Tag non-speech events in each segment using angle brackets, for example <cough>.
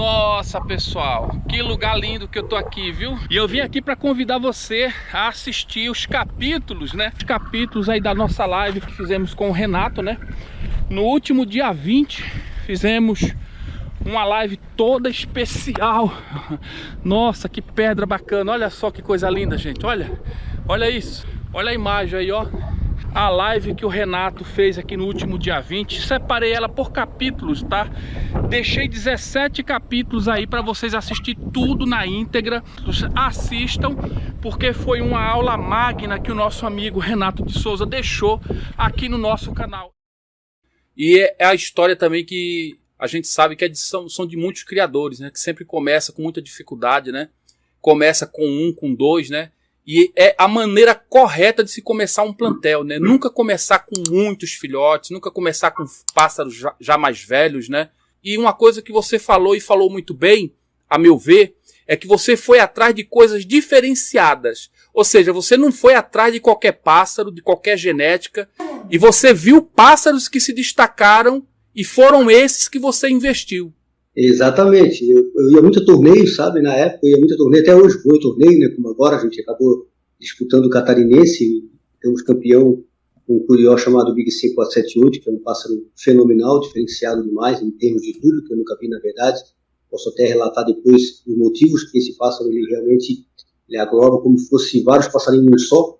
Nossa, pessoal, que lugar lindo que eu tô aqui, viu? E eu vim aqui para convidar você a assistir os capítulos, né? Os capítulos aí da nossa live que fizemos com o Renato, né? No último dia 20, fizemos uma live toda especial. Nossa, que pedra bacana. Olha só que coisa linda, gente. Olha, olha isso. Olha a imagem aí, ó a live que o Renato fez aqui no último dia 20. Separei ela por capítulos, tá? Deixei 17 capítulos aí para vocês assistir tudo na íntegra. Assistam, porque foi uma aula magna que o nosso amigo Renato de Souza deixou aqui no nosso canal. E é, é a história também que a gente sabe que é de, são, são de muitos criadores, né? Que sempre começa com muita dificuldade, né? Começa com um, com dois, né? E é a maneira correta de se começar um plantel, né? Nunca começar com muitos filhotes, nunca começar com pássaros já, já mais velhos, né? E uma coisa que você falou e falou muito bem, a meu ver, é que você foi atrás de coisas diferenciadas. Ou seja, você não foi atrás de qualquer pássaro, de qualquer genética, e você viu pássaros que se destacaram e foram esses que você investiu. Exatamente. Eu, eu, ia muito a torneio, sabe? Na época eu ia muito a torneio, até hoje vou a torneio, né? Como agora a gente acabou disputando o catarinense, temos campeão um curió chamado Big 5478, que é um pássaro fenomenal, diferenciado demais em termos de tudo, que eu nunca vi na verdade. Posso até relatar depois os motivos que esse pássaro ele realmente ele agloba como se fosse vários passarinhos só.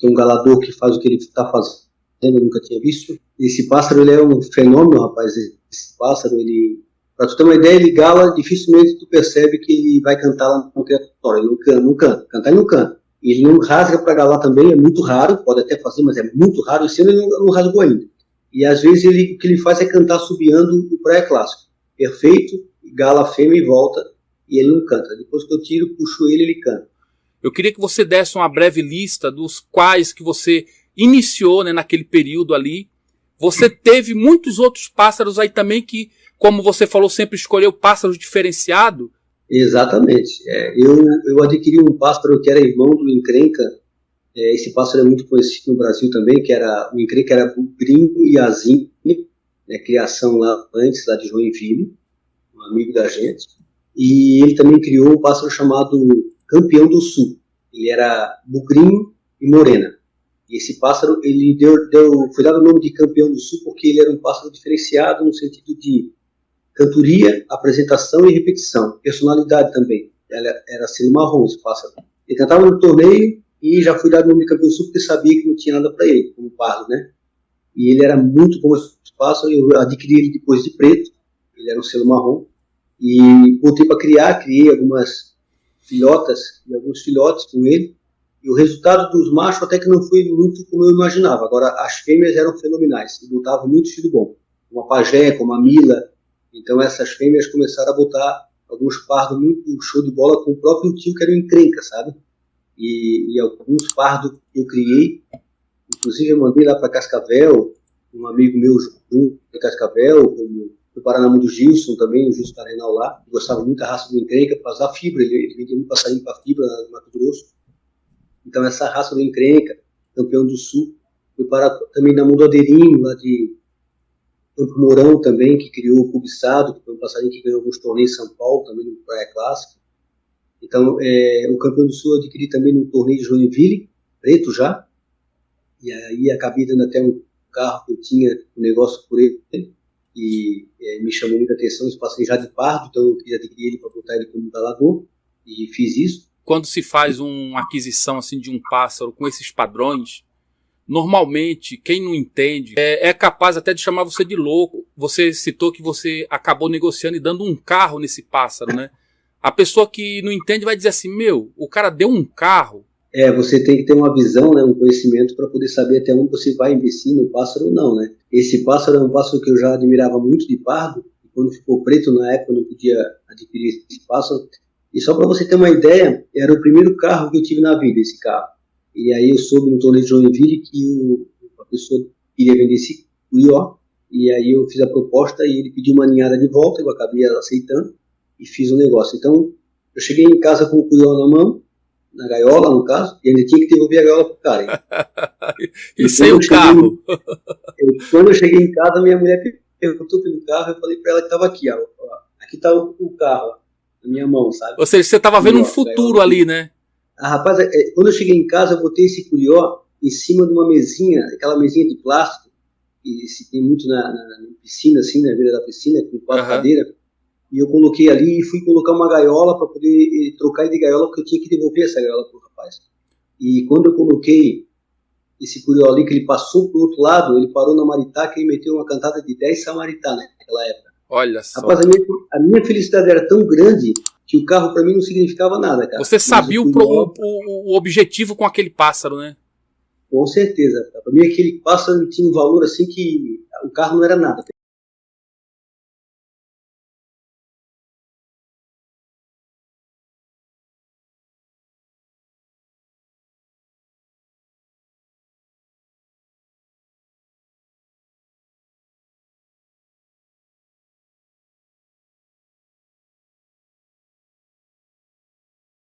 Tem um galador que faz o que ele está fazendo, eu nunca tinha visto. Esse pássaro ele é um fenômeno, rapaz. Esse pássaro ele Pra tu ter uma ideia, ele gala, dificilmente tu percebe que ele vai cantar lá no criatório. Ele não canta, não canta. Cantar ele não canta. Ele não rasga para galar também, é muito raro, pode até fazer, mas é muito raro. Esse ano ele não, não rasgou ainda. E às vezes ele, o que ele faz é cantar subiando o pré-clássico. Perfeito, gala fêmea e volta, e ele não canta. Depois que eu tiro, puxo ele, ele canta. Eu queria que você desse uma breve lista dos quais que você iniciou né, naquele período ali. Você teve muitos outros pássaros aí também que como você falou, sempre escolheu pássaro diferenciado? Exatamente. É, eu, eu adquiri um pássaro que era irmão do encrenca. É, esse pássaro é muito conhecido no Brasil também, que era o encrenca era gringo e azim, né, criação lá antes, lá de Joinville, um amigo da gente. E ele também criou um pássaro chamado Campeão do Sul. Ele era bugrinho e morena. E esse pássaro, ele deu, deu, foi dado o nome de Campeão do Sul porque ele era um pássaro diferenciado no sentido de cantoria, apresentação e repetição. Personalidade também. Ela era selo marrom, esse pássaro. Ele cantava no torneio e já fui dado o nome de campeão sul porque sabia que não tinha nada para ele, como pardo, né? E ele era muito bom pássaro, eu adquiri ele depois de preto, ele era um selo marrom. E botei para criar, criei algumas filhotas e alguns filhotes com ele. E o resultado dos machos até que não foi muito como eu imaginava. Agora, as fêmeas eram fenomenais, e botavam muito filho bom. Uma pajé, como a Mila, então essas fêmeas começaram a botar alguns pardos muito show de bola com o próprio tio que era o encrenca, sabe? E, e alguns pardos que eu criei, inclusive eu mandei lá para Cascavel, um amigo meu de Cascavel, como do Paraná do Gilson também, o Gilson Carenal lá, gostava muito da raça do encrenca para usar fibra, ele, ele vendia muito passarinho para fibra no Mato Grosso. Então essa raça do encrenca, campeão do sul, foi para também na Mudadeirinho, lá de Campo Mourão também, que criou o Cubissado, que foi um passarinho que ganhou alguns torneios em São Paulo, também no Praia Clássica. Então, é, o campeão do Sul eu adquiri também no torneio de Joinville, preto já. E aí acabei dando até um carro que eu tinha um negócio por ele. E é, me chamou muita atenção esse passarinho já de pardo, então eu queria adquirir ele para botar ele como galador. E fiz isso. Quando se faz uma aquisição assim de um pássaro com esses padrões, Normalmente, quem não entende é, é, capaz até de chamar você de louco. Você citou que você acabou negociando e dando um carro nesse pássaro, né? A pessoa que não entende vai dizer assim: meu, o cara deu um carro. É, você tem que ter uma visão, né, um conhecimento para poder saber até onde você vai investir no pássaro ou não, né? Esse pássaro é um pássaro que eu já admirava muito de pardo. E quando ficou preto na época, eu não podia adquirir esse pássaro. E só para você ter uma ideia, era o primeiro carro que eu tive na vida, esse carro. E aí eu soube no torneio de Joinville que o, a pessoa queria vender esse curió, e aí eu fiz a proposta e ele pediu uma ninhada de volta, eu acabei aceitando e fiz o um negócio. Então, eu cheguei em casa com o curió na mão, na gaiola, no caso, e ainda tinha que devolver a gaiola pro cara. <laughs> e sem o carro. <laughs> eu, quando eu cheguei em casa, minha mulher perguntou pelo carro, eu falei para ela que estava aqui, a, aqui tá o, o carro, na minha mão, sabe? Ou seja, você tava vendo um futuro ali, né? Ah, rapaz, é, quando eu cheguei em casa, eu botei esse curió em cima de uma mesinha, aquela mesinha de plástico, que se tem muito na, na, na piscina, assim, na beira da piscina, com quatro uhum. cadeiras. E eu coloquei ali e fui colocar uma gaiola para poder eh, trocar de gaiola, porque eu tinha que devolver essa gaiola pro rapaz. E quando eu coloquei esse curió ali, que ele passou pro outro lado, ele parou na Maritaca e meteu uma cantada de 10 Samaritá naquela época. Olha só. Rapaz, a minha, a minha felicidade era tão grande que o carro para mim não significava nada, cara. Você sabia o, o, o, objetivo com aquele pássaro, né? Com certeza. Para mim aquele pássaro tinha um valor assim que o carro não era nada.